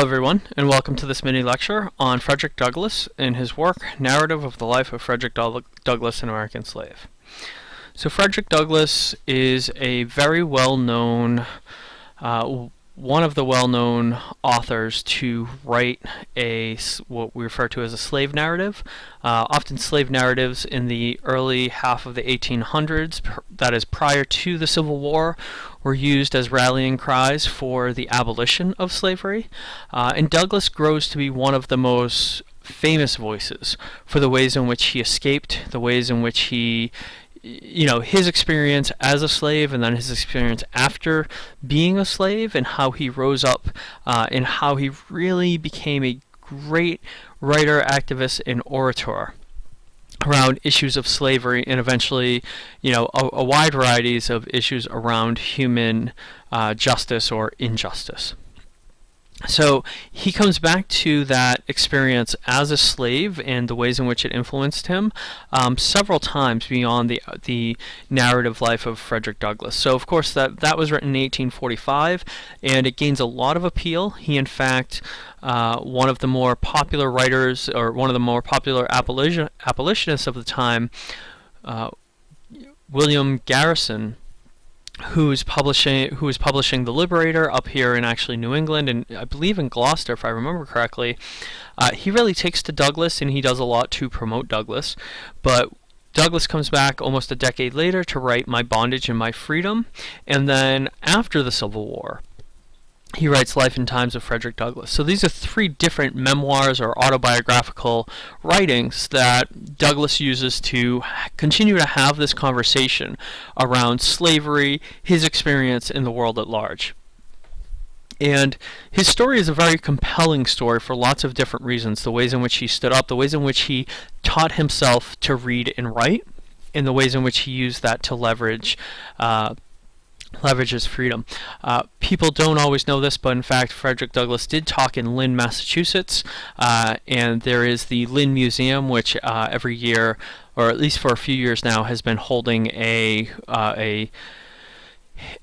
everyone, and welcome to this mini lecture on Frederick Douglass and his work, Narrative of the Life of Frederick Douglass, an American Slave. So Frederick Douglass is a very well-known uh, one of the well-known authors to write a what we refer to as a slave narrative. Uh, often slave narratives in the early half of the 1800s, that is prior to the Civil War, were used as rallying cries for the abolition of slavery. Uh, and Douglass grows to be one of the most famous voices for the ways in which he escaped, the ways in which he you know his experience as a slave and then his experience after being a slave and how he rose up uh, and how he really became a great writer, activist, and orator around issues of slavery and eventually, you know, a, a wide varieties of issues around human uh, justice or injustice. So he comes back to that experience as a slave and the ways in which it influenced him um, several times beyond the the narrative life of Frederick Douglass. So of course that that was written in 1845, and it gains a lot of appeal. He in fact uh, one of the more popular writers or one of the more popular abolition abolitionists of the time, uh, William Garrison who's publishing who is publishing the Liberator up here in actually New England and I believe in Gloucester if I remember correctly. Uh, he really takes to Douglass and he does a lot to promote Douglass, but Douglass comes back almost a decade later to write My Bondage and My Freedom, and then after the Civil War, he writes Life and Times of Frederick Douglass. So these are three different memoirs or autobiographical writings that Douglass uses to continue to have this conversation around slavery, his experience in the world at large. And his story is a very compelling story for lots of different reasons. The ways in which he stood up, the ways in which he taught himself to read and write, and the ways in which he used that to leverage uh, leverages freedom. Uh, people don't always know this, but in fact, Frederick Douglass did talk in Lynn, Massachusetts, uh, and there is the Lynn Museum, which uh, every year, or at least for a few years now, has been holding a uh, a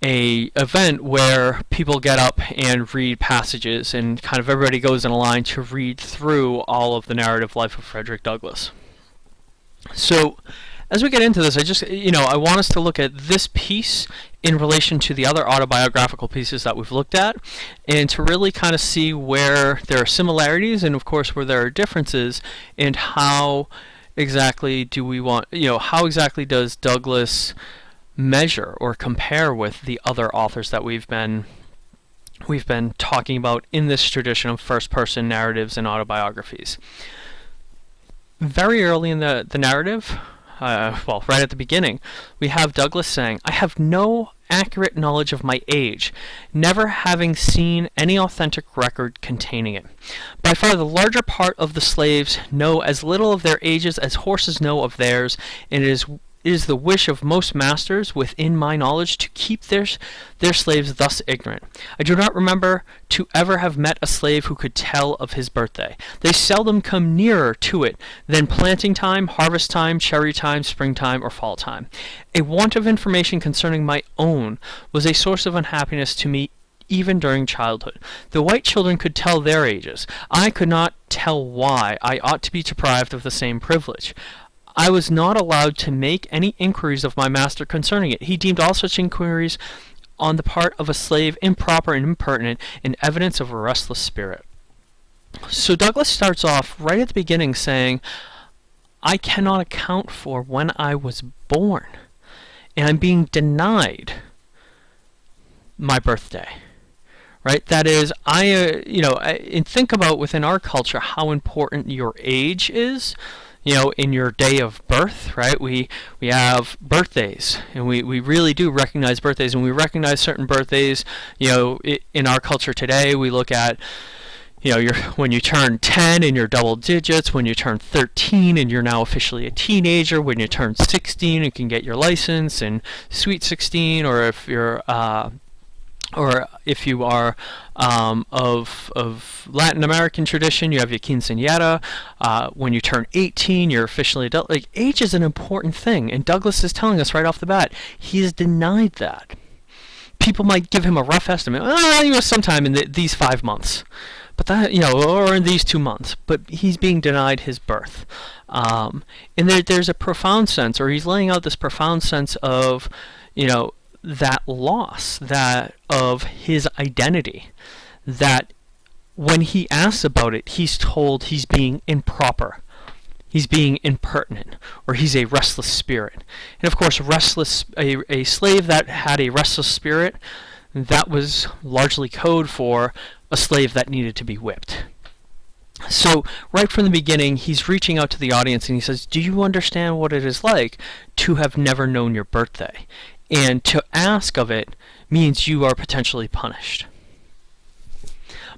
a event where people get up and read passages and kind of everybody goes in a line to read through all of the narrative life of Frederick Douglass. So as we get into this, I just, you know, I want us to look at this piece in relation to the other autobiographical pieces that we've looked at and to really kind of see where there are similarities and of course where there are differences and how exactly do we want, you know, how exactly does Douglass measure or compare with the other authors that we've been we've been talking about in this tradition of first person narratives and autobiographies. Very early in the, the narrative, uh, well, right at the beginning, we have Douglass saying, I have no accurate knowledge of my age, never having seen any authentic record containing it. By far the larger part of the slaves know as little of their ages as horses know of theirs, and it is it is the wish of most masters within my knowledge to keep their, their slaves thus ignorant. I do not remember to ever have met a slave who could tell of his birthday. They seldom come nearer to it than planting time, harvest time, cherry time, springtime, or fall time. A want of information concerning my own was a source of unhappiness to me even during childhood. The white children could tell their ages. I could not tell why I ought to be deprived of the same privilege. I was not allowed to make any inquiries of my master concerning it. He deemed all such inquiries on the part of a slave improper and impertinent and evidence of a restless spirit. So Douglass starts off right at the beginning saying, I cannot account for when I was born, and I'm being denied my birthday. Right? That is, I, uh, you know, I, and think about within our culture how important your age is you know, in your day of birth, right? We we have birthdays, and we, we really do recognize birthdays, and we recognize certain birthdays. You know, in our culture today, we look at you know, when you turn 10 and you're double digits, when you turn 13 and you're now officially a teenager, when you turn 16 and can get your license, and sweet 16, or if you're uh, or if you are um, of, of Latin American tradition, you have your quinceañera. Uh, when you turn 18, you're officially adult. Like age is an important thing, and Douglass is telling us right off the bat he has denied that. People might give him a rough estimate. Oh, you know, sometime in the, these five months. but that you know, or in these two months, but he's being denied his birth. Um, and there, there's a profound sense, or he's laying out this profound sense of, you know, that loss, that of his identity, that when he asks about it, he's told he's being improper, he's being impertinent, or he's a restless spirit. And of course, restless a, a slave that had a restless spirit, that was largely code for a slave that needed to be whipped. So right from the beginning, he's reaching out to the audience and he says, do you understand what it is like to have never known your birthday? And to ask of it means you are potentially punished.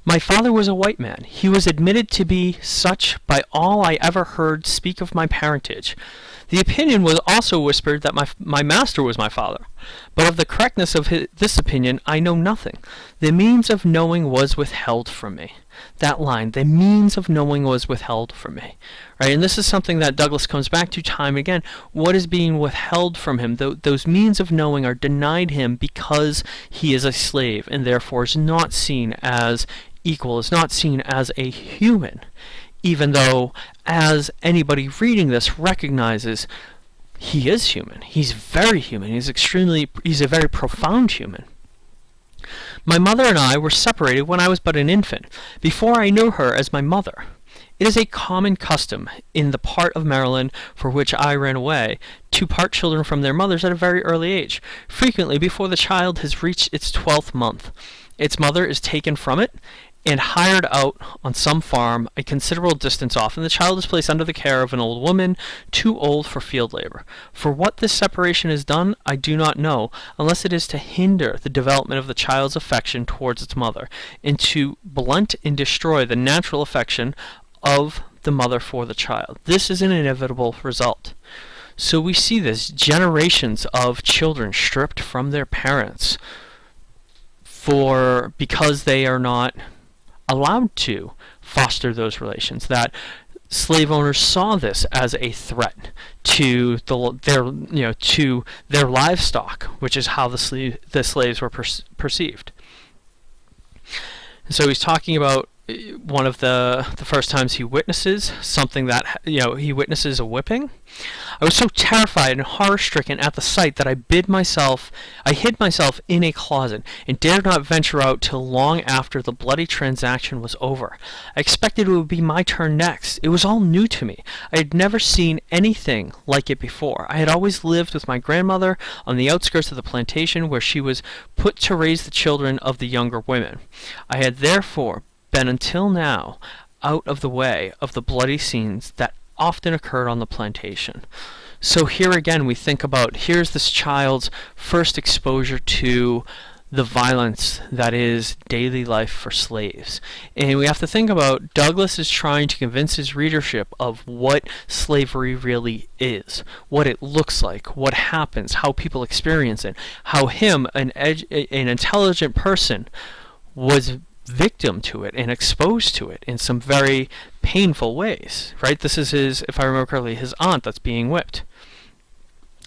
My father was a white man. He was admitted to be such by all I ever heard speak of my parentage. The opinion was also whispered that my, my master was my father, but of the correctness of his, this opinion I know nothing. The means of knowing was withheld from me. That line, the means of knowing was withheld from me. Right, and this is something that Douglass comes back to time again. What is being withheld from him? Th those means of knowing are denied him because he is a slave and therefore is not seen as equal, is not seen as a human even though as anybody reading this recognizes he is human. He's very human. He's extremely he's a very profound human. My mother and I were separated when I was but an infant, before I knew her as my mother. It is a common custom in the part of Maryland for which I ran away to part children from their mothers at a very early age, frequently before the child has reached its twelfth month. Its mother is taken from it, and hired out on some farm a considerable distance off, and the child is placed under the care of an old woman too old for field labor. For what this separation is done, I do not know, unless it is to hinder the development of the child's affection towards its mother, and to blunt and destroy the natural affection of the mother for the child. This is an inevitable result. So we see this generations of children stripped from their parents for because they are not allowed to foster those relations, that slave owners saw this as a threat to the, their you know to their livestock, which is how the slave the slaves were per perceived. So he's talking about one of the the first times he witnesses something that you know he witnesses a whipping I was so terrified and horror-stricken at the sight that I bid myself, I hid myself in a closet, and dared not venture out till long after the bloody transaction was over. I expected it would be my turn next. It was all new to me. I had never seen anything like it before. I had always lived with my grandmother on the outskirts of the plantation where she was put to raise the children of the younger women. I had therefore been until now out of the way of the bloody scenes that often occurred on the plantation. So here again we think about here's this child's first exposure to the violence that is daily life for slaves. And we have to think about Douglass is trying to convince his readership of what slavery really is, what it looks like, what happens, how people experience it, how him, an, an intelligent person, was victim to it and exposed to it in some very painful ways, right? This is his, if I remember correctly, his aunt that's being whipped.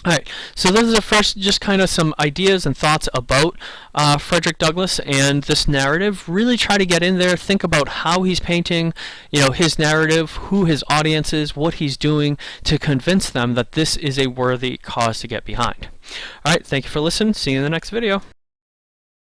Alright, so those are first just kind of some ideas and thoughts about uh, Frederick Douglass and this narrative. Really try to get in there, think about how he's painting, you know, his narrative, who his audience is, what he's doing to convince them that this is a worthy cause to get behind. Alright, thank you for listening. See you in the next video.